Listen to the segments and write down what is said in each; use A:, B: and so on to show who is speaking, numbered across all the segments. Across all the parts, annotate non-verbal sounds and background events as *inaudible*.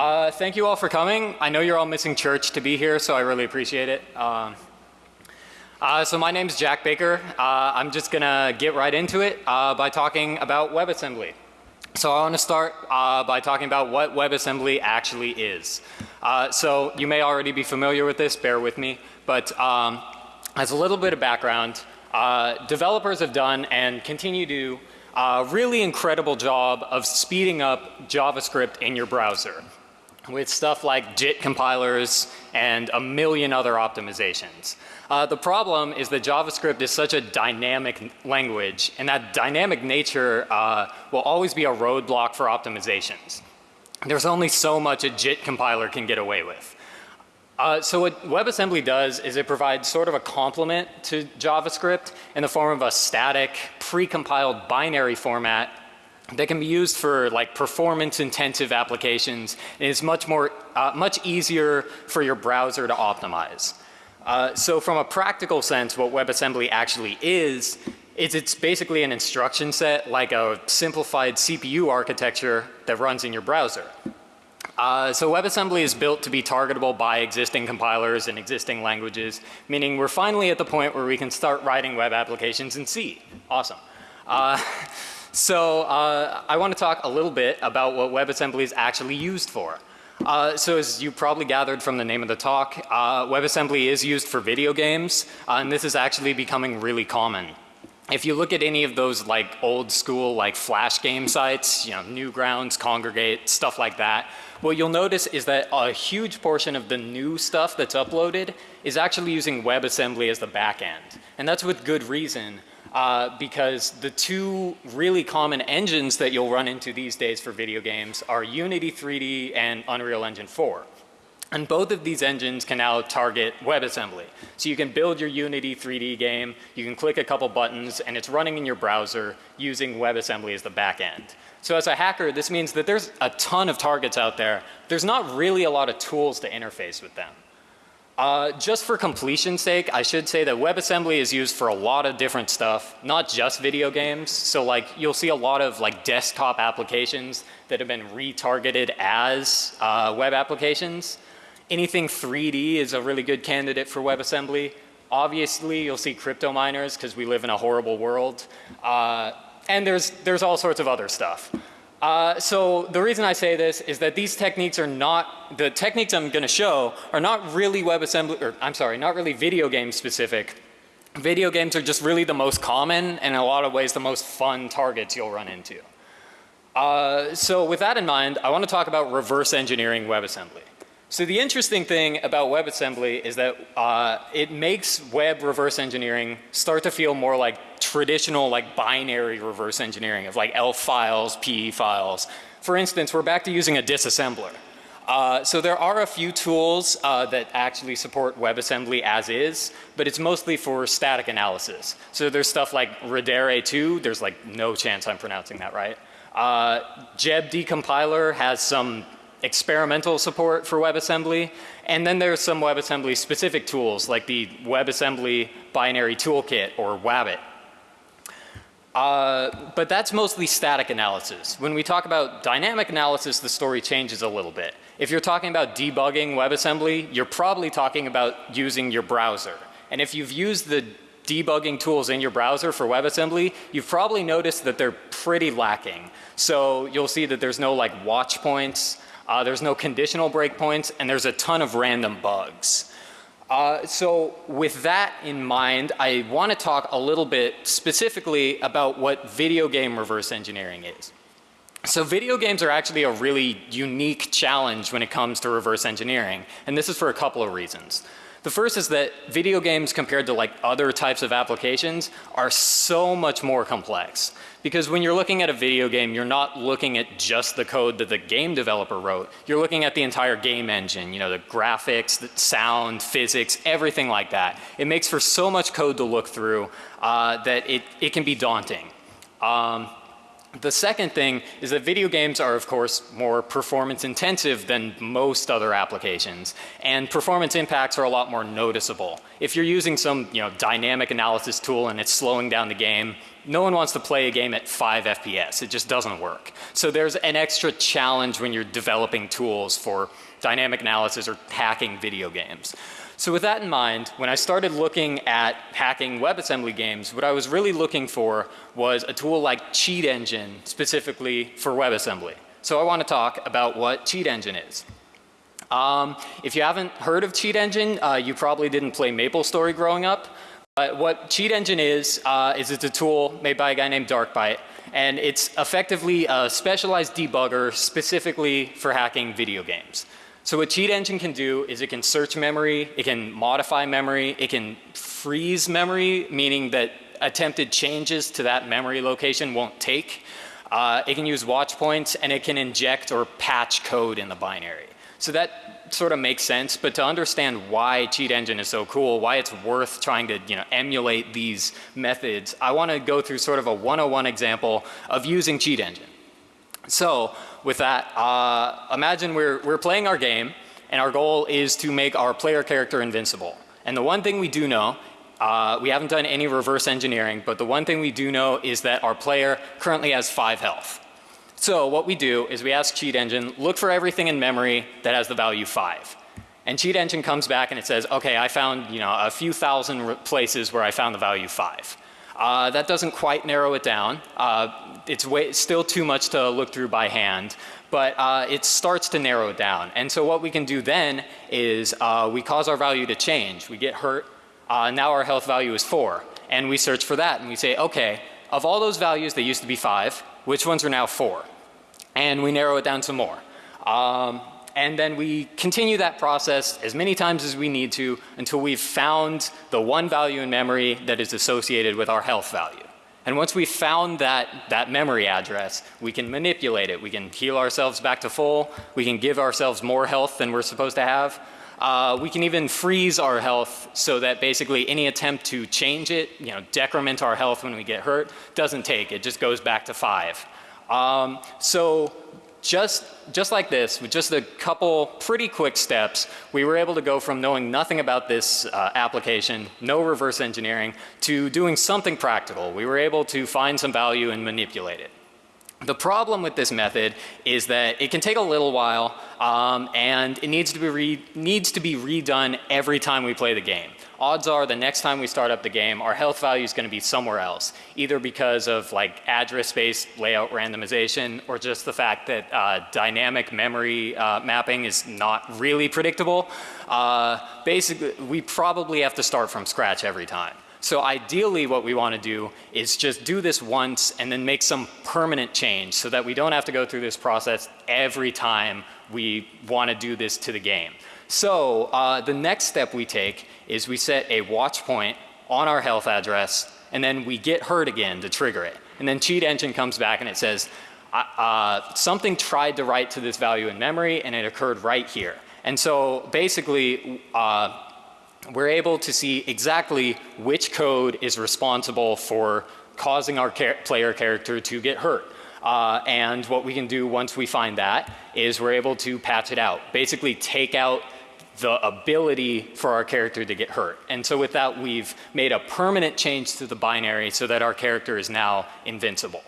A: Uh, thank you all for coming. I know you're all missing church to be here, so I really appreciate it. Um, uh, so my name is Jack Baker. Uh, I'm just going to get right into it uh, by talking about WebAssembly. So I want to start uh, by talking about what WebAssembly actually is. Uh, so you may already be familiar with this, bear with me, but um, as a little bit of background, developers have done and continue to do a really incredible job of speeding up JavaScript in your browser with stuff like JIT compilers and a million other optimizations. Uh, the problem is that JavaScript is such a dynamic language and that dynamic nature uh, will always be a roadblock for optimizations. There's only so much a JIT compiler can get away with. Uh, so what WebAssembly does is it provides sort of a complement to JavaScript in the form of a static pre-compiled binary format that can be used for like performance intensive applications and is much more uh, much easier for your browser to optimize. Uh, so from a practical sense what WebAssembly actually is is it's basically an instruction set like a simplified CPU architecture that runs in your browser. Uh, so WebAssembly is built to be targetable by existing compilers and existing languages, meaning we're finally at the point where we can start writing web applications in C. Awesome. Uh, *laughs* so uh, I want to talk a little bit about what WebAssembly is actually used for. Uh, so as you probably gathered from the name of the talk, uh, WebAssembly is used for video games uh, and this is actually becoming really common if you look at any of those like old school like flash game sites, you know, Newgrounds, Kongregate, stuff like that, what you'll notice is that a huge portion of the new stuff that's uploaded is actually using WebAssembly as the back end. And that's with good reason uh, because the two really common engines that you'll run into these days for video games are Unity 3D and Unreal Engine 4. And both of these engines can now target WebAssembly. So you can build your Unity 3D game, you can click a couple buttons and it's running in your browser using WebAssembly as the back end. So as a hacker this means that there's a ton of targets out there. There's not really a lot of tools to interface with them. Uh, just for completion's sake I should say that WebAssembly is used for a lot of different stuff not just video games. So like you'll see a lot of like desktop applications that have been retargeted as uh, web applications. Anything 3D is a really good candidate for WebAssembly. Obviously you'll see crypto miners because we live in a horrible world. Uh, and there's, there's all sorts of other stuff. Uh, so the reason I say this is that these techniques are not, the techniques I'm going to show are not really WebAssembly, or I'm sorry, not really video game specific. Video games are just really the most common and in a lot of ways the most fun targets you'll run into. Uh, so with that in mind, I want to talk about reverse engineering WebAssembly. So the interesting thing about WebAssembly is that uh, it makes web reverse engineering start to feel more like traditional like binary reverse engineering of like ELF files, PE files. For instance, we're back to using a disassembler. Uh, so there are a few tools uh, that actually support WebAssembly as is, but it's mostly for static analysis. So there's stuff like Radare 2, there's like no chance I'm pronouncing that right. Uh, JEB decompiler has some experimental support for WebAssembly. And then there's some WebAssembly specific tools like the WebAssembly binary toolkit or WABT. Uh, but that's mostly static analysis. When we talk about dynamic analysis, the story changes a little bit. If you're talking about debugging WebAssembly, you're probably talking about using your browser. And if you've used the debugging tools in your browser for WebAssembly, you've probably noticed that they're pretty lacking. So you'll see that there's no like watch points. Uh, there's no conditional breakpoints and there's a ton of random bugs. Uh, so with that in mind, I want to talk a little bit specifically about what video game reverse engineering is. So video games are actually a really unique challenge when it comes to reverse engineering and this is for a couple of reasons. The first is that video games compared to like other types of applications are so much more complex. Because when you're looking at a video game, you're not looking at just the code that the game developer wrote. You're looking at the entire game engine, you know, the graphics, the sound, physics, everything like that. It makes for so much code to look through uh, that it, it can be daunting. Um, the second thing is that video games are of course more performance intensive than most other applications and performance impacts are a lot more noticeable. If you're using some you know dynamic analysis tool and it's slowing down the game no one wants to play a game at 5 FPS. It just doesn't work. So there's an extra challenge when you're developing tools for dynamic analysis or hacking video games. So with that in mind, when I started looking at hacking WebAssembly games, what I was really looking for was a tool like Cheat Engine specifically for WebAssembly. So I want to talk about what Cheat Engine is. Um, if you haven't heard of Cheat Engine, uh, you probably didn't play MapleStory growing up. But what Cheat Engine is, uh, is it's a tool made by a guy named Darkbyte. And it's effectively a specialized debugger specifically for hacking video games. So what Cheat Engine can do is it can search memory, it can modify memory, it can freeze memory, meaning that attempted changes to that memory location won't take. Uh, it can use watch points and it can inject or patch code in the binary. So that sort of makes sense, but to understand why Cheat Engine is so cool, why it's worth trying to you know, emulate these methods, I want to go through sort of a 101 example of using Cheat Engine. So with that, uh, imagine we're, we're playing our game and our goal is to make our player character invincible. And the one thing we do know uh, we haven't done any reverse engineering, but the one thing we do know is that our player currently has 5 health. So what we do is we ask Cheat Engine, look for everything in memory that has the value 5. And Cheat Engine comes back and it says, okay, I found you know, a few thousand places where I found the value 5. Uh, that doesn't quite narrow it down. Uh, it's way, still too much to look through by hand, but uh, it starts to narrow it down. And so what we can do then is uh, we cause our value to change. We get hurt, uh, now our health value is 4. And we search for that and we say, okay, of all those values that used to be 5, which ones are now 4? and we narrow it down some more. Um, and then we continue that process as many times as we need to until we've found the one value in memory that is associated with our health value. And once we've found that, that memory address, we can manipulate it. We can heal ourselves back to full. We can give ourselves more health than we're supposed to have. Uh, we can even freeze our health so that basically any attempt to change it, you know, decrement our health when we get hurt doesn't take. It just goes back to five. Um, so just, just like this, with just a couple pretty quick steps, we were able to go from knowing nothing about this uh, application, no reverse engineering, to doing something practical. We were able to find some value and manipulate it. The problem with this method is that it can take a little while um, and it needs to, be re needs to be redone every time we play the game odds are the next time we start up the game, our health value is going to be somewhere else, either because of like address space layout randomization or just the fact that uh, dynamic memory uh, mapping is not really predictable. Uh, basically, we probably have to start from scratch every time. So ideally what we want to do is just do this once and then make some permanent change so that we don't have to go through this process every time we want to do this to the game. So uh, the next step we take is we set a watch point on our health address and then we get hurt again to trigger it. And then cheat engine comes back and it says uh, uh, something tried to write to this value in memory and it occurred right here. And so basically uh, we're able to see exactly which code is responsible for causing our char player character to get hurt. Uh, and what we can do once we find that is we're able to patch it out. Basically take out the ability for our character to get hurt. And so with that we've made a permanent change to the binary so that our character is now invincible.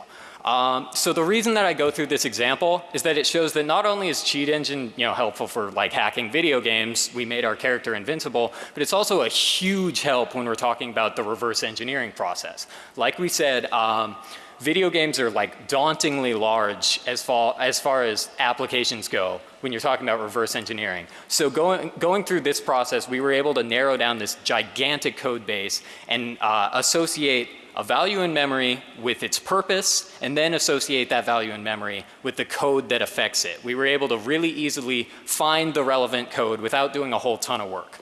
A: Um, so the reason that I go through this example is that it shows that not only is cheat engine you know helpful for like hacking video games, we made our character invincible, but it's also a huge help when we're talking about the reverse engineering process. Like we said, um, video games are like dauntingly large as far, as far as applications go when you're talking about reverse engineering. So going, going through this process we were able to narrow down this gigantic code base and uh, associate a value in memory with its purpose and then associate that value in memory with the code that affects it. We were able to really easily find the relevant code without doing a whole ton of work.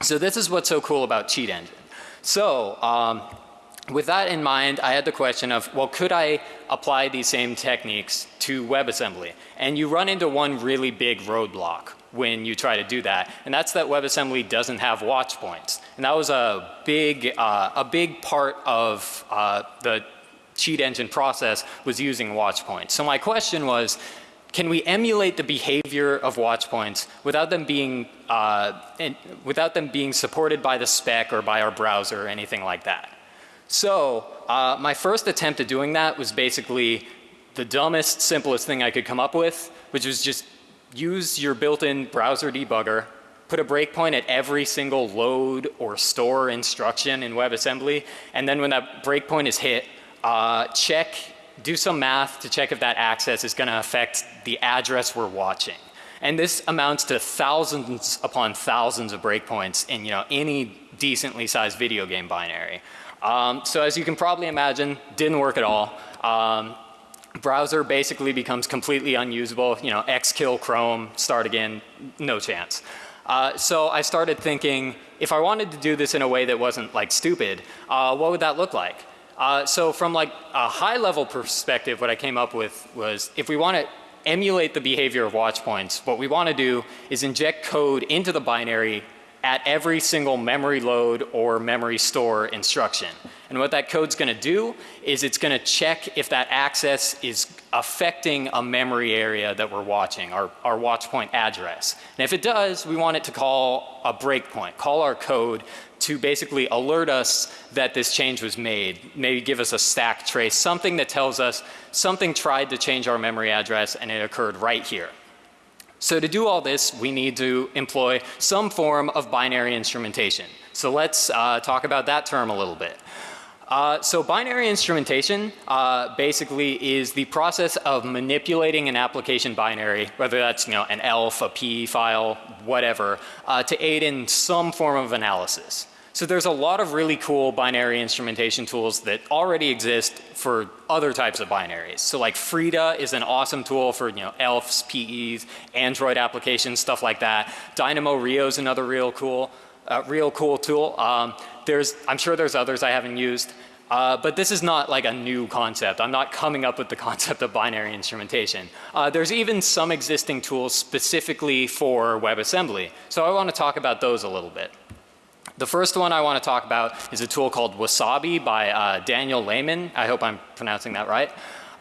A: So this is what's so cool about Cheat Engine. So um, with that in mind, I had the question of, well, could I apply these same techniques to WebAssembly? And you run into one really big roadblock when you try to do that. And that's that WebAssembly doesn't have watch points. And that was a big, uh, a big part of uh, the cheat engine process was using watch points. So my question was, can we emulate the behavior of watch points without them being, uh, in, without them being supported by the spec or by our browser or anything like that? So uh, my first attempt at doing that was basically the dumbest, simplest thing I could come up with, which was just use your built-in browser debugger, put a breakpoint at every single load or store instruction in WebAssembly, and then when that breakpoint is hit, uh, check, do some math to check if that access is going to affect the address we're watching. And this amounts to thousands upon thousands of breakpoints in you know any decently sized video game binary. Um, so as you can probably imagine, didn't work at all. Um, browser basically becomes completely unusable. You know, xkill Chrome, start again, no chance. Uh, so I started thinking, if I wanted to do this in a way that wasn't like stupid, uh, what would that look like? Uh, so from like a high level perspective, what I came up with was if we want to emulate the behavior of watch points, what we want to do is inject code into the binary at every single memory load or memory store instruction. And what that code's going to do is it's going to check if that access is affecting a memory area that we're watching, our, our watch point address. And if it does, we want it to call a breakpoint, call our code to basically alert us that this change was made, maybe give us a stack trace, something that tells us something tried to change our memory address and it occurred right here. So to do all this, we need to employ some form of binary instrumentation. So let's uh, talk about that term a little bit. Uh, so binary instrumentation uh, basically is the process of manipulating an application binary, whether that's you know an ELF, a P file, whatever, uh, to aid in some form of analysis. So there's a lot of really cool binary instrumentation tools that already exist for other types of binaries. So like Frida is an awesome tool for you know ELFs, PEs, Android applications, stuff like that. DynamoRIO is another real cool, uh, real cool tool. Um, there's, I'm sure there's others I haven't used. Uh, but this is not like a new concept. I'm not coming up with the *laughs* concept of binary instrumentation. Uh, there's even some existing tools specifically for WebAssembly. So I want to talk about those a little bit. The first one I want to talk about is a tool called Wasabi by uh, Daniel Lehmann. I hope I'm pronouncing that right.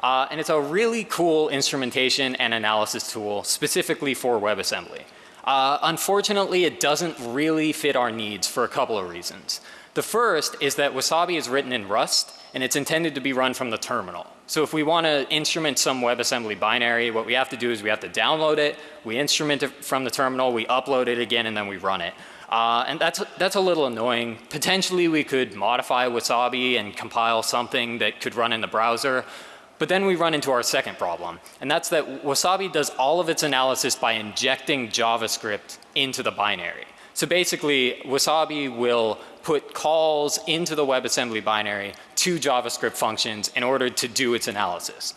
A: Uh, and it's a really cool instrumentation and analysis tool specifically for WebAssembly. Uh, unfortunately, it doesn't really fit our needs for a couple of reasons. The first is that Wasabi is written in Rust and it's intended to be run from the terminal. So if we want to instrument some WebAssembly binary, what we have to do is we have to download it, we instrument it from the terminal, we upload it again and then we run it. Uh, and that's, that's a little annoying. Potentially we could modify Wasabi and compile something that could run in the browser. But then we run into our second problem. And that's that Wasabi does all of its analysis by injecting JavaScript into the binary. So basically Wasabi will put calls into the WebAssembly binary to JavaScript functions in order to do its analysis.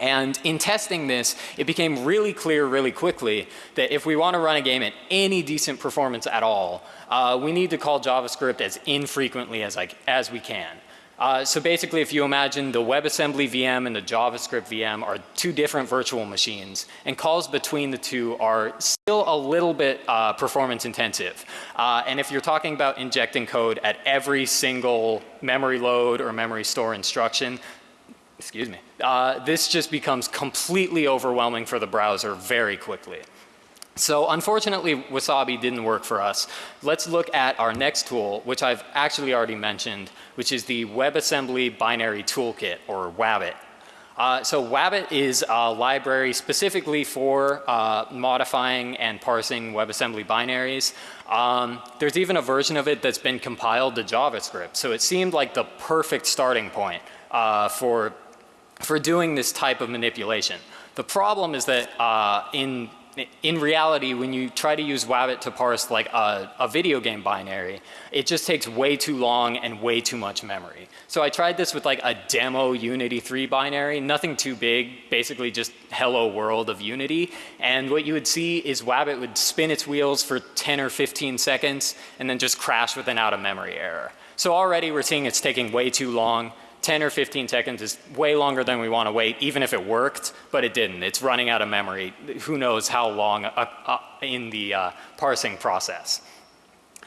A: And in testing this, it became really clear really quickly that if we want to run a game at any decent performance at all, uh, we need to call JavaScript as infrequently as, I, as we can. Uh, so basically if you imagine the WebAssembly VM and the JavaScript VM are two different virtual machines and calls between the two are still a little bit uh, performance intensive. Uh, and if you're talking about injecting code at every single memory load or memory store instruction, excuse me, uh, this just becomes completely overwhelming for the browser very quickly. So unfortunately Wasabi didn't work for us. Let's look at our next tool which I've actually already mentioned which is the WebAssembly Binary Toolkit or WABT. Uh, so WABT is a library specifically for uh, modifying and parsing WebAssembly binaries. Um, there's even a version of it that's been compiled to JavaScript. So it seemed like the perfect starting point uh, for for doing this type of manipulation. The problem is that uh, in in reality when you try to use WABT to parse like a, a, video game binary, it just takes way too long and way too much memory. So I tried this with like a demo Unity 3 binary, nothing too big, basically just hello world of Unity. And what you would see is WABT would spin its wheels for 10 or 15 seconds and then just crash with an out of memory error. So already we're seeing it's taking way too long. 10 or 15 seconds is way longer than we want to wait even if it worked but it didn't. It's running out of memory. Who knows how long uh, uh, in the uh, parsing process.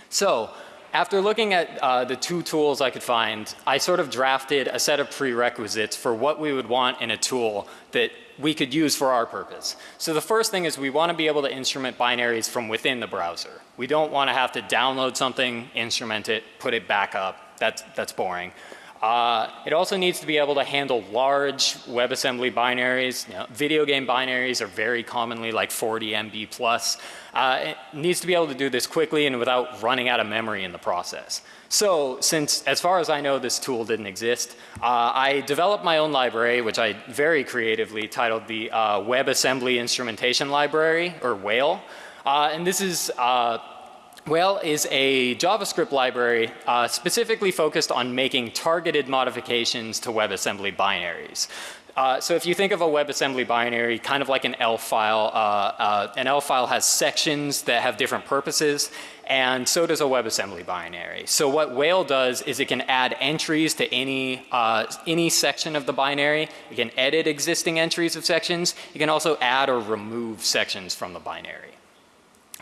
A: So after looking at uh, the two tools I could find, I sort of drafted a set of prerequisites for what we would want in a tool that we could use for our purpose. So the first thing is we want to be able to instrument binaries from within the browser. We don't want to have to download something, instrument it, put it back up. That's, that's boring. Uh, it also needs to be able to handle large WebAssembly binaries. You know, video game binaries are very commonly like 40 MB plus. Uh, it needs to be able to do this quickly and without running out of memory in the process. So since as far as I know this tool didn't exist, uh, I developed my own library which I very creatively titled the uh, WebAssembly Instrumentation Library or WAIL. Uh, and this is uh, Whale is a JavaScript library uh, specifically focused on making targeted modifications to WebAssembly binaries. Uh, so if you think of a WebAssembly binary kind of like an ELF file, uh, uh an ELF file has sections that have different purposes and so does a WebAssembly binary. So what Whale does is it can add entries to any, uh, any section of the binary. It can edit existing entries of sections. It can also add or remove sections from the binary.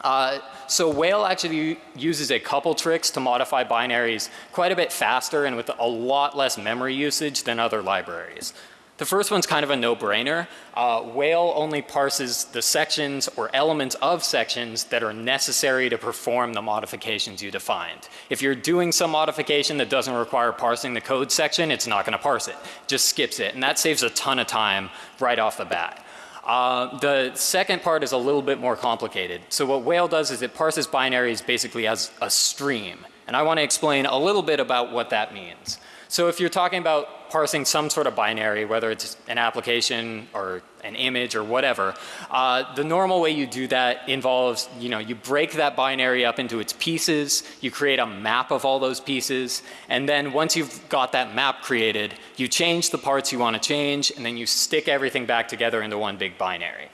A: Uh, so Whale actually uses a couple tricks to modify binaries quite a bit faster and with a lot less memory usage than other libraries. The first one's kind of a no-brainer. Uh, Whale only parses the sections or elements of sections that are necessary to perform the modifications you defined. If you're doing some modification that doesn't require parsing the code section, it's not going to parse it. Just skips it and that saves a ton of time right off the bat. Uh, the second part is a little bit more complicated. So what Whale does is it parses binaries basically as a stream. And I want to explain a little bit about what that means. So if you're talking about parsing some sort of binary, whether it's an application or an image or whatever, uh, the normal way you do that involves, you know, you break that binary up into its pieces, you create a map of all those pieces, and then once you've got that map created, you change the parts you want to change, and then you stick everything back together into one big binary.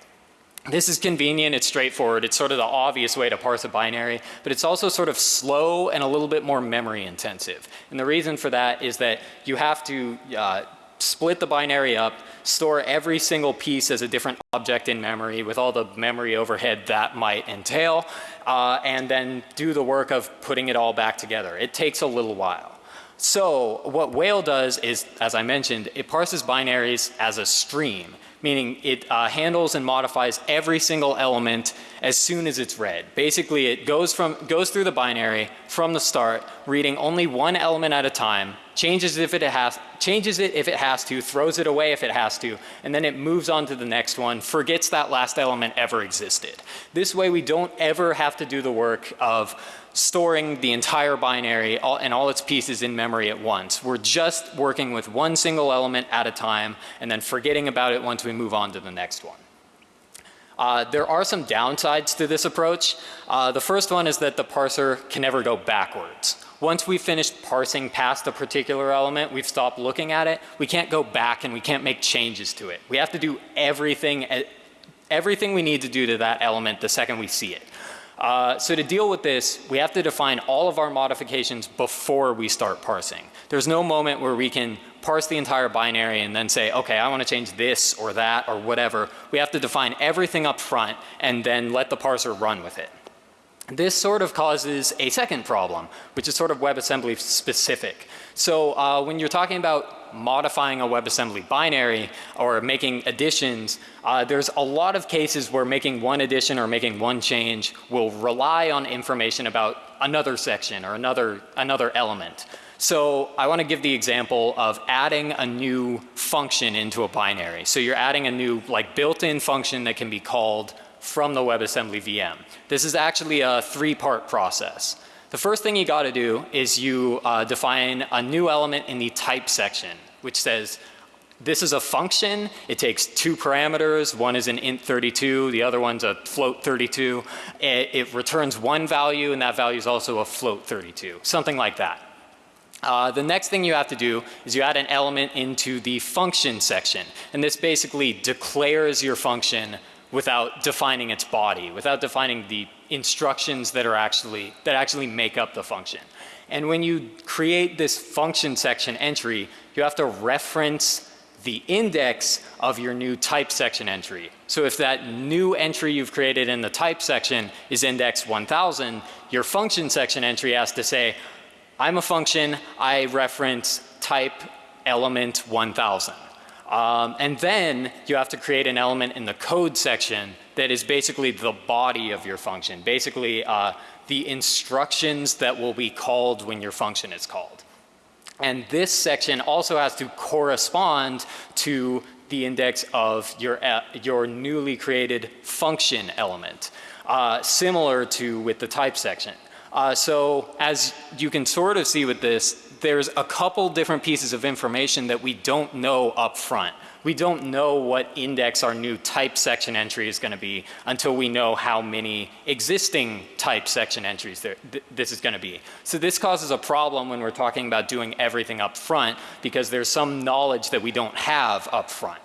A: This is convenient, it's straightforward, it's sort of the obvious way to parse a binary, but it's also sort of slow and a little bit more memory intensive. And the reason for that is that you have to uh, split the binary up, store every single piece as a different object in memory with all the memory overhead that might entail, uh, and then do the work of putting it all back together. It takes a little while. So what Whale does is, as I mentioned, it parses binaries as a stream meaning it uh, handles and modifies every single element as soon as it's read. Basically it goes from goes through the binary from the start reading only one element at a time changes if it has changes it if it has to throws it away if it has to and then it moves on to the next one forgets that last element ever existed. This way we don't ever have to do the work of storing the entire binary all, and all its pieces in memory at once. We're just working with one single element at a time and then forgetting about it once we move on to the next one. Uh, there are some downsides to this approach. Uh, the first one is that the parser can never go backwards. Once we've finished parsing past a particular element, we've stopped looking at it, we can't go back and we can't make changes to it. We have to do everything, everything we need to do to that element the second we see it. Uh, so to deal with this, we have to define all of our modifications before we start parsing. There's no moment where we can parse the entire binary and then say, okay, I want to change this or that or whatever. We have to define everything up front and then let the parser run with it. This sort of causes a second problem, which is sort of WebAssembly specific. So uh, when you're talking about modifying a WebAssembly binary or making additions, uh, there's a lot of cases where making one addition or making one change will rely on information about another section or another, another element. So I want to give the example of adding a new function into a binary. So you're adding a new like built-in function that can be called from the WebAssembly VM. This is actually a three part process. The first thing you got to do is you uh, define a new element in the type section which says this is a function. It takes two parameters. One is an int 32. The other one's a float 32. It, it returns one value and that value is also a float 32. Something like that. Uh, the next thing you have to do is you add an element into the function section and this basically declares your function without defining its body, without defining the instructions that are actually, that actually make up the function. And when you create this function section entry, you have to reference the index of your new type section entry. So if that new entry you've created in the type section is index 1000, your function section entry has to say, I'm a function, I reference type element 1000. Um, and then you have to create an element in the code section that is basically the body of your function. Basically uh, the instructions that will be called when your function is called. And this section also has to correspond to the index of your, uh, your newly created function element, uh, similar to with the type section. Uh, so as you can sort of see with this, there's a couple different pieces of information that we don't know up front. We don't know what index our new type section entry is going to be until we know how many existing type section entries there, th this is going to be. So this causes a problem when we're talking about doing everything up front because there's some knowledge that we don't have up front.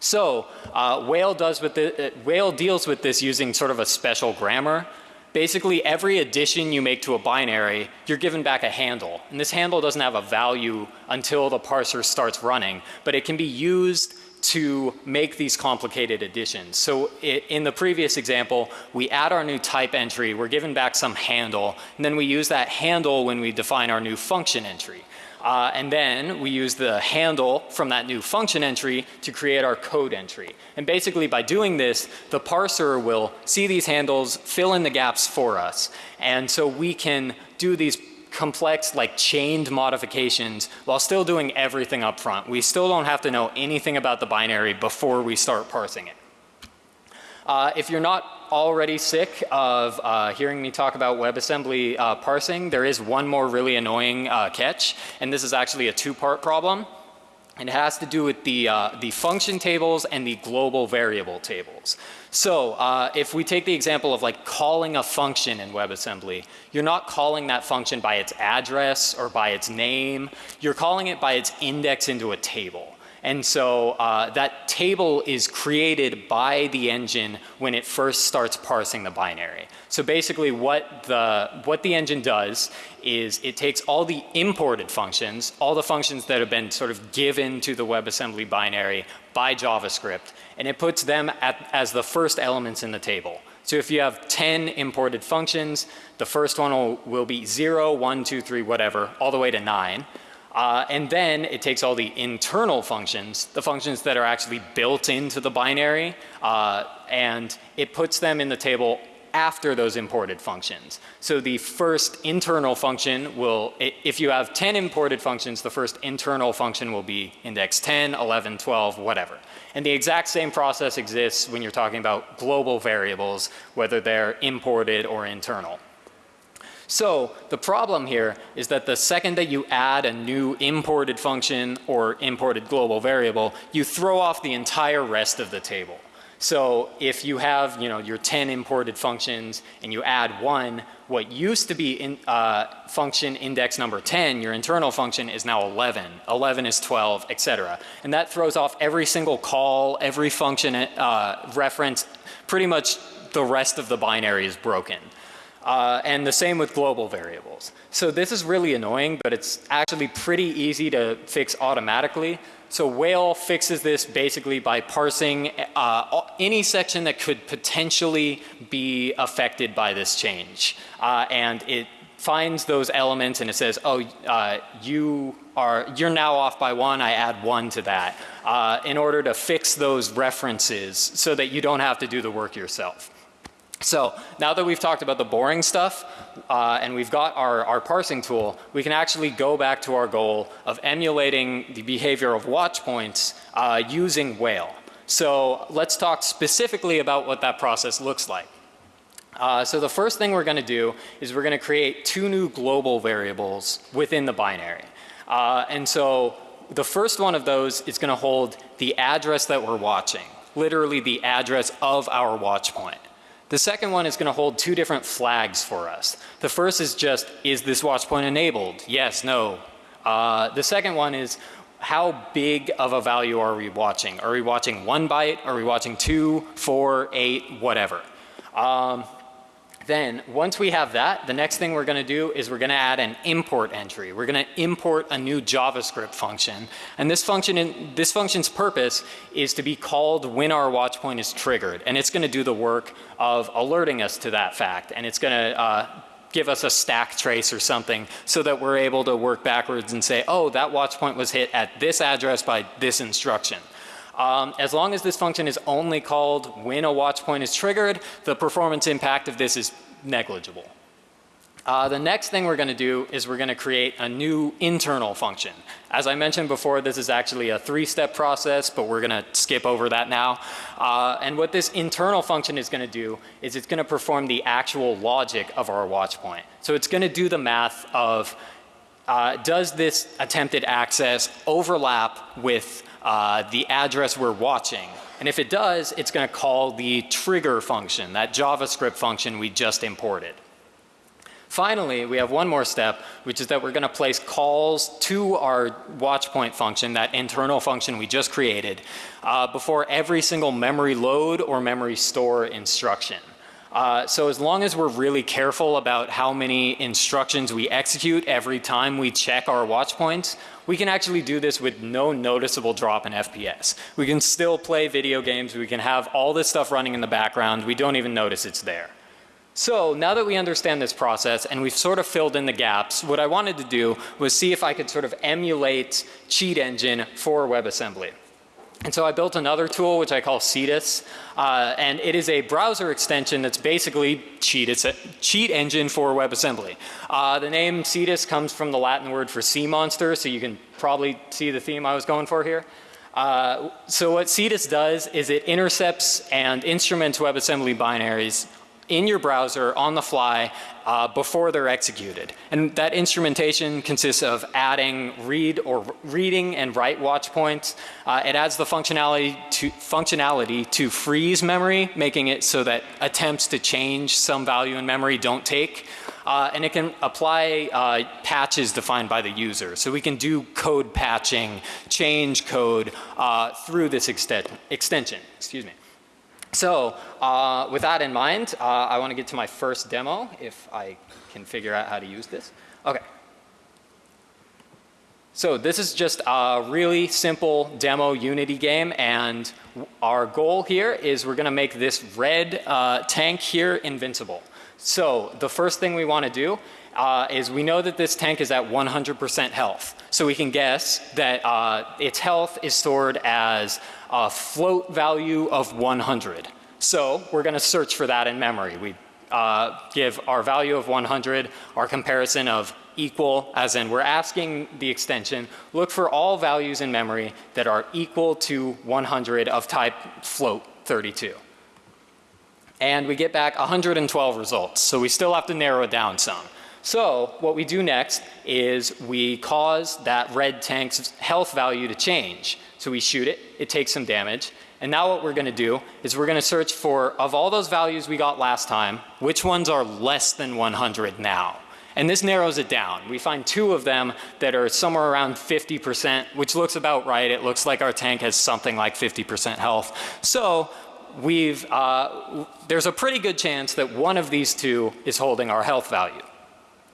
A: So uh, Whale, does with the, uh, Whale deals with this using sort of a special grammar basically every addition you make to a binary, you're given back a handle. And this handle doesn't have a value until the parser starts running, but it can be used to make these complicated additions. So in the previous example, we add our new type entry, we're given back some handle, and then we use that handle when we define our new function entry. Uh, and then we use the handle from that new function entry to create our code entry. And basically by doing this, the parser will see these handles, fill in the gaps for us. And so we can do these complex like chained modifications while still doing everything up front. We still don't have to know anything about the binary before we start parsing it. Uh, if you're not already sick of uh, hearing me talk about WebAssembly uh, parsing, there is one more really annoying uh, catch and this is actually a two part problem. And it has to do with the, uh, the function tables and the global variable tables. So uh, if we take the example of like calling a function in WebAssembly, you're not calling that function by its address or by its name. You're calling it by its index into a table. And so uh, that table is created by the engine when it first starts parsing the binary. So basically what the, what the engine does is it takes all the imported functions, all the functions that have been sort of given to the WebAssembly binary by JavaScript, and it puts them at, as the first elements in the table. So if you have 10 imported functions, the first one will, will be 0, 1, 2, 3, whatever, all the way to 9. Uh, and then it takes all the internal functions, the functions that are actually built into the binary, uh, and it puts them in the table after those imported functions. So the first internal function will, if you have 10 imported functions, the first internal function will be index 10, 11, 12, whatever. And the exact same process exists when you're talking about global variables, whether they're imported or internal. So the problem here is that the second that you add a new imported function or imported global variable, you throw off the entire rest of the table. So if you have, you know, your 10 imported functions and you add one, what used to be in, uh, function index number 10, your internal function is now 11. 11 is 12, etc. And that throws off every single call, every function uh, reference, pretty much the rest of the binary is broken. Uh, and the same with global variables. So this is really annoying, but it's actually pretty easy to fix automatically. So Whale fixes this basically by parsing uh, any section that could potentially be affected by this change. Uh, and it finds those elements and it says, oh, uh, you are, you're now off by one, I add one to that. Uh, in order to fix those references so that you don't have to do the work yourself. So now that we've talked about the boring stuff uh, and we've got our, our parsing tool, we can actually go back to our goal of emulating the behavior of watch points uh, using Whale. So let's talk specifically about what that process looks like. Uh, so the first thing we're going to do is we're going to create two new global variables within the binary. Uh, and so the first one of those is going to hold the address that we're watching, literally the address of our watch point. The second one is going to hold two different flags for us. The first is just, is this watch point enabled? Yes, no. Uh, the second one is, how big of a value are we watching? Are we watching one byte? Are we watching two, four, eight, whatever? Um, then once we have that, the next thing we're going to do is we're going to add an import entry. We're going to import a new JavaScript function. And this function, in, this function's purpose is to be called when our watch point is triggered. And it's going to do the work of alerting us to that fact. And it's going to uh, give us a stack trace or something so that we're able to work backwards and say, oh, that watch point was hit at this address by this instruction. Um, as long as this function is only called when a watch point is triggered, the performance impact of this is negligible. Uh, the next thing we're going to do is we're going to create a new internal function. As I mentioned before, this is actually a three-step process, but we're going to skip over that now. Uh, and what this internal function is going to do is it's going to perform the actual logic of our watch point. So it's going to do the math of uh, does this attempted access overlap with uh, the address we're watching? And if it does, it's going to call the trigger function, that JavaScript function we just imported. Finally, we have one more step, which is that we're going to place calls to our watchpoint function, that internal function we just created, uh, before every single memory load or memory store instruction. Uh, so as long as we're really careful about how many instructions we execute every time we check our watch points, we can actually do this with no noticeable drop in FPS. We can still play video games. We can have all this stuff running in the background. We don't even notice it's there. So now that we understand this process and we've sort of filled in the gaps, what I wanted to do was see if I could sort of emulate Cheat Engine for WebAssembly. And so I built another tool which I call Cetus uh, and it is a browser extension that's basically cheat, it's a cheat engine for WebAssembly. Uh, the name Cetus comes from the Latin word for sea monster so you can probably see the theme I was going for here. Uh, so what Cetus does is it intercepts and instruments WebAssembly binaries in your browser on the fly uh, before they're executed. And that instrumentation consists of adding read or reading and write watch points. Uh, it adds the functionality to functionality to freeze memory, making it so that attempts to change some value in memory don't take. Uh, and it can apply uh, patches defined by the user. So we can do code patching, change code uh, through this extension. Excuse me. So uh, with that in mind, uh, I want to get to my first demo if I can figure out how to use this. Okay. So this is just a really simple demo Unity game and our goal here is we're going to make this red uh, tank here invincible. So the first thing we want to do uh, is we know that this tank is at 100% health. So we can guess that uh, its health is stored as a float value of 100. So we're going to search for that in memory. We uh, give our value of 100, our comparison of equal as in we're asking the extension look for all values in memory that are equal to 100 of type float 32. And we get back 112 results. So we still have to narrow it down some. So what we do next is we cause that red tank's health value to change. So we shoot it, it takes some damage. And now what we're going to do is we're going to search for of all those values we got last time, which ones are less than 100 now. And this narrows it down. We find two of them that are somewhere around 50 percent, which looks about right. It looks like our tank has something like 50 percent health. So we've, uh, there's a pretty good chance that one of these two is holding our health value.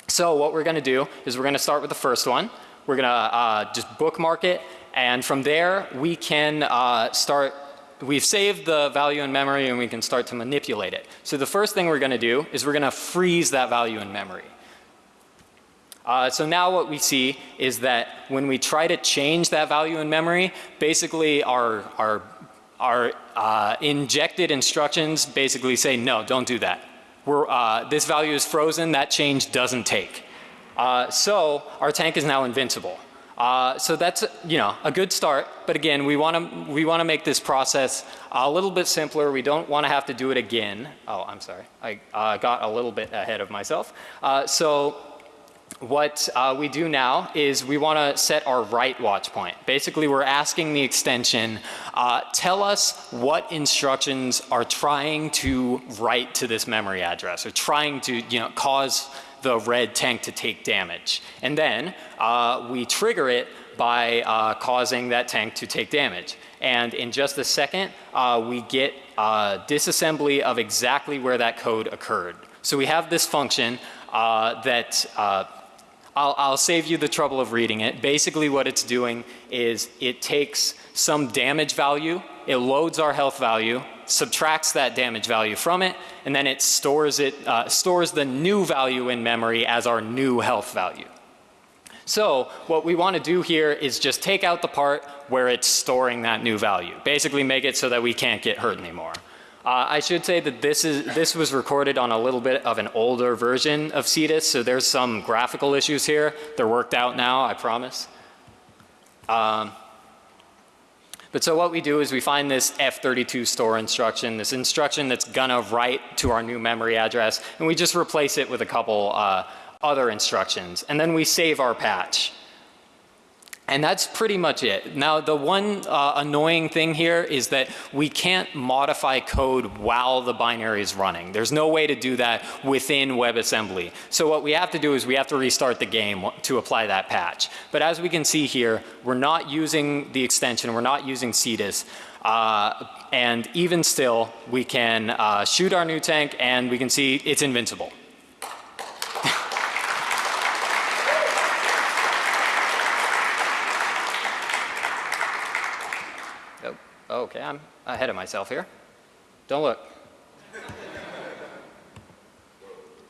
A: So what we're going to do is we're going to start with the first one. We're going to uh, just bookmark it and from there we can uh, start we've saved the value in memory and we can start to manipulate it. So the first thing we're going to do is we're going to freeze that value in memory. Uh, so now what we see is that when we try to change that value in memory, basically our, our, our uh, injected instructions basically say no, don't do that. Uh, this value is frozen, that change doesn't take. Uh, so our tank is now invincible. Uh, so that's you know a good start. But again we want to we want to make this process a little bit simpler. We don't want to have to do it again. Oh I'm sorry. I uh, got a little bit ahead of myself. Uh, so what uh, we do now is we want to set our write watch point basically we're asking the extension uh, tell us what instructions are trying to write to this memory address or trying to you know cause the red tank to take damage. And then uh, we trigger it by uh, causing that tank to take damage. And in just a second, uh, we get uh, disassembly of exactly where that code occurred. So we have this function uh, that uh, I'll, I'll save you the trouble of reading it. Basically what it's doing is it takes some damage value, it loads our health value, subtracts that damage value from it and then it stores it uh, stores the new value in memory as our new health value. So what we want to do here is just take out the part where it's storing that new value. Basically make it so that we can't get hurt anymore. Uh, I should say that this is this was recorded on a little bit of an older version of Cetus, so there's some graphical issues here. They're worked out now, I promise. Um, but so what we do is we find this F32 store instruction, this instruction that's gonna write to our new memory address, and we just replace it with a couple uh, other instructions. And then we save our patch. And that's pretty much it. Now the one uh, annoying thing here is that we can't modify code while the binary is running. There's no way to do that within WebAssembly. So what we have to do is we have to restart the game to apply that patch. But as we can see here, we're not using the extension, we're not using Cetus. Uh, and even still, we can uh, shoot our new tank and we can see it's invincible. Okay, I'm ahead of myself here. Don't look.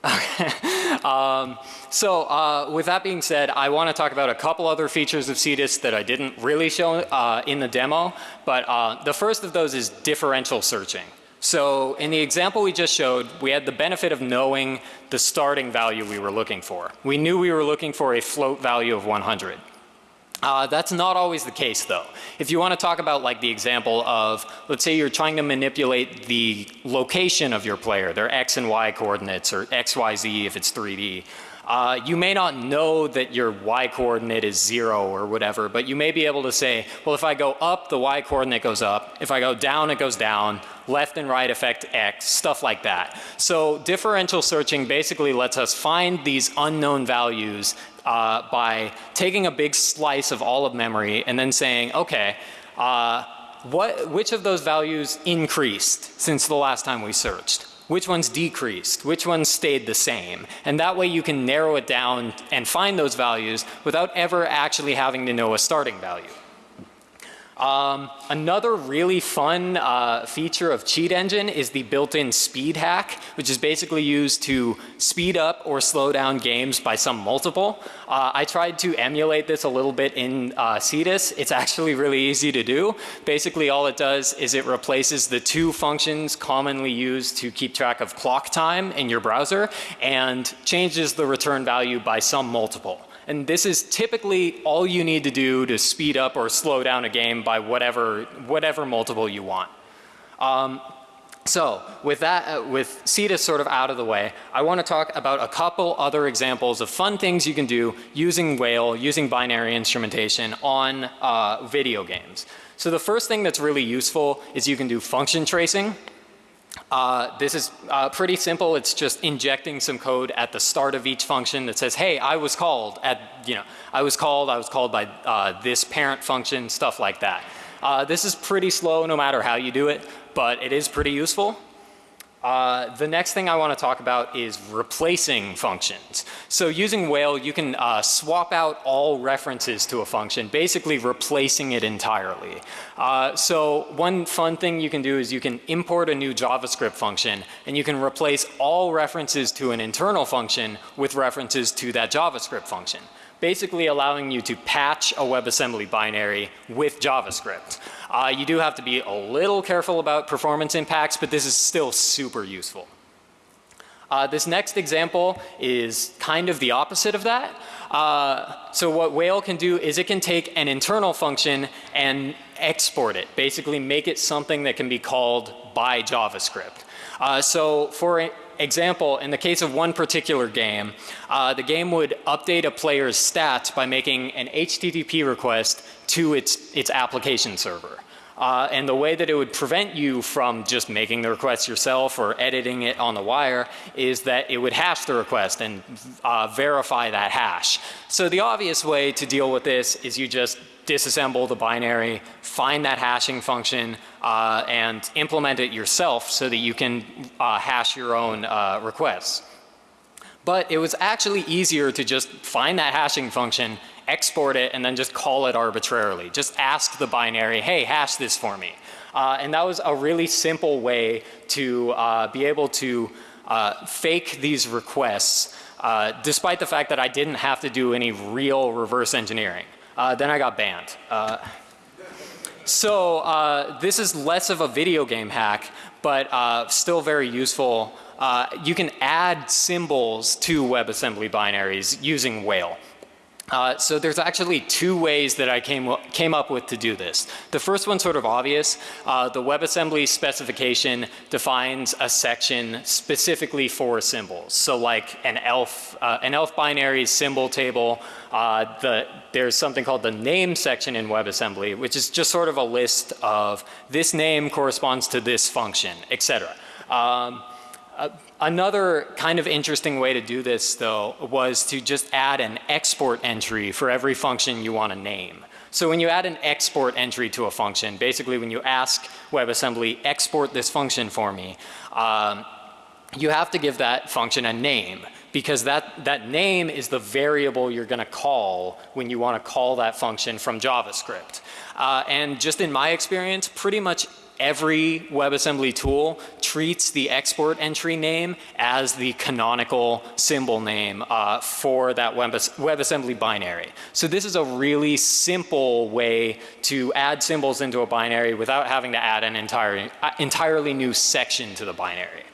A: *laughs* Um, so uh, with that being said, I want to talk about a couple other features of Cetus that I didn't really show uh, in the demo. But uh, the first of those is differential searching. So in the example we just showed, we had the benefit of knowing the starting value we were looking for. We knew we were looking for a float value of 100. Uh, that's not always the case though. If you want to talk about like the example of, let's say you're trying to manipulate the location of your player, their x and y coordinates or x, y, z if it's 3D. Uh, you may not know that your y coordinate is zero or whatever, but you may be able to say, well if I go up, the y coordinate goes up. If I go down, it goes down. Left and right affect x, stuff like that. So differential searching basically lets us find these unknown values uh, by taking a big slice of all of memory and then saying, okay, uh, what, which of those values increased since the last time we searched? Which ones decreased? Which ones stayed the same? And that way you can narrow it down and find those values without ever actually having to know a starting value. Um, another really fun uh, feature of Cheat Engine is the built-in speed hack, which is basically used to speed up or slow down games by some multiple. Uh, I tried to emulate this a little bit in uh, Cetus. It's actually really easy to do. Basically all it does is it replaces the two functions commonly used to keep track of clock time in your browser and changes the return value by some multiple. And this is typically all you need to do to speed up or slow down a game by whatever, whatever multiple you want. Um, so with that, uh, with Cetus sort of out of the way, I want to talk about a couple other examples of fun things you can do using WAIL, using binary instrumentation on uh, video games. So the first thing that's really useful is you can do function tracing. Uh, this is uh, pretty simple. It's just injecting some code at the start of each function that says, hey, I was called at, you know, I was called, I was called by uh, this parent function, stuff like that. Uh, this is pretty slow no matter how you do it, but it is pretty useful. Uh, the next thing I want to talk about is replacing functions. So using WAIL you can uh, swap out all references to a function basically replacing it entirely. Uh, so one fun thing you can do is you can import a new JavaScript function and you can replace all references to an internal function with references to that JavaScript function basically allowing you to patch a WebAssembly binary with JavaScript. Uh, you do have to be a little careful about performance impacts, but this is still super useful. Uh, this next example is kind of the opposite of that. Uh, so what WAIL can do is it can take an internal function and export it, basically make it something that can be called by JavaScript. Uh, so for example, in the case of one particular game, uh, the game would update a player's stats by making an HTTP request to its, its application server. Uh, and the way that it would prevent you from just making the request yourself or editing it on the wire is that it would hash the request and uh, verify that hash. So the obvious way to deal with this is you just disassemble the binary, find that hashing function uh, and implement it yourself so that you can uh, hash your own uh, requests. But it was actually easier to just find that hashing function, export it and then just call it arbitrarily. Just ask the binary, hey hash this for me. Uh, and that was a really simple way to uh, be able to uh, fake these requests despite the fact that I didn't have to do any real reverse engineering. Uh, then I got banned. Uh, so uh, this is less of a video game hack, but uh, still very useful. Uh, you can add symbols to WebAssembly binaries using WAIL. Uh, so there's actually two ways that I came, came up with to do this. The first one's sort of obvious. Uh, the WebAssembly specification defines a section specifically for symbols. So like an ELF, uh, an ELF binary symbol table, uh, the, there's something called the name section in WebAssembly, which is just sort of a list of this name corresponds to this function, etc. another kind of interesting way to do this though was to just add an export entry for every function you want to name. So when you add an export entry to a function, basically when you ask WebAssembly export this function for me, um, you have to give that function a name because that, that name is the variable you're going to call when you want to call that function from JavaScript. Uh, and just in my experience, pretty much every WebAssembly tool treats the export entry name as the canonical symbol name uh, for that WebAssembly binary. So this is a really simple way to add symbols into a binary without having to add an entire, uh, entirely new section to the binary.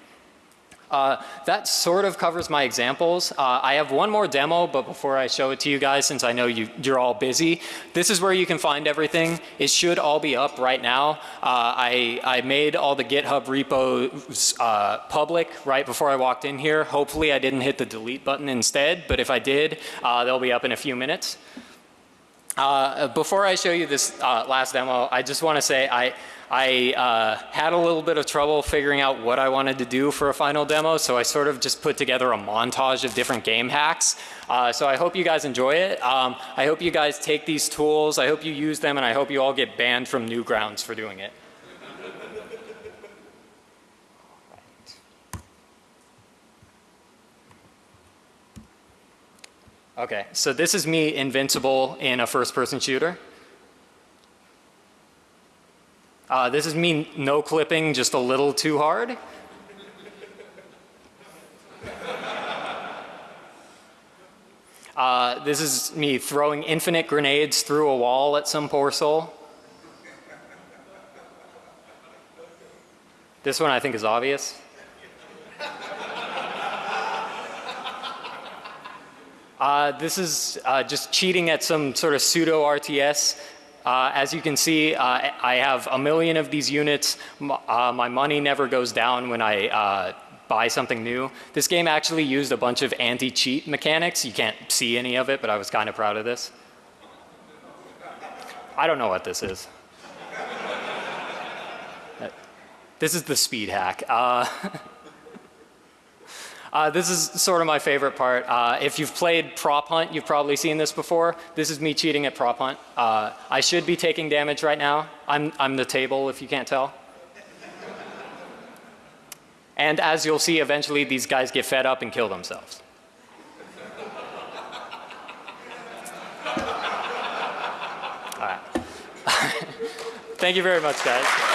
A: Uh, that sort of covers my examples. Uh, I have one more demo, but before I show it to you guys, since I know you, you're all busy, this is where you can find everything. It should all be up right now. Uh, I, I made all the GitHub repos uh, public right before I walked in here. Hopefully I didn't hit the delete button instead, but if I did, uh, they'll be up in a few minutes. Uh, before I show you this last demo, I just want to say I, I uh, had a little bit of trouble figuring out what I wanted to do for a final demo, so I sort of just put together a montage of different game hacks. Uh, so I hope you guys enjoy it. Um, I hope you guys take these tools, I hope you use them, and I hope you all get banned from Newgrounds for doing it. Okay, so this is me invincible in a first person shooter. Uh, this is me no clipping just a little too hard. Uh, this is me throwing infinite grenades through a wall at some poor soul. This one I think is obvious. Uh, this is uh, just cheating at some sort of pseudo RTS uh, as you can see, uh, I have a million of these units. Uh, my money never goes down when I uh, buy something new. This game actually used a bunch of anti-cheat mechanics. You can't see any of it, but I was kind of proud of this. I don't know what this is. *laughs* this is the speed hack. *laughs* Uh, this is sort of my favorite part. Uh, if you've played prop hunt, you've probably seen this before. This is me cheating at prop hunt. Uh, I should be taking damage right now. I'm, I'm the table if you can't tell. and as you'll see, eventually these guys get fed up and kill themselves. All right. *laughs* Thank you very much, guys.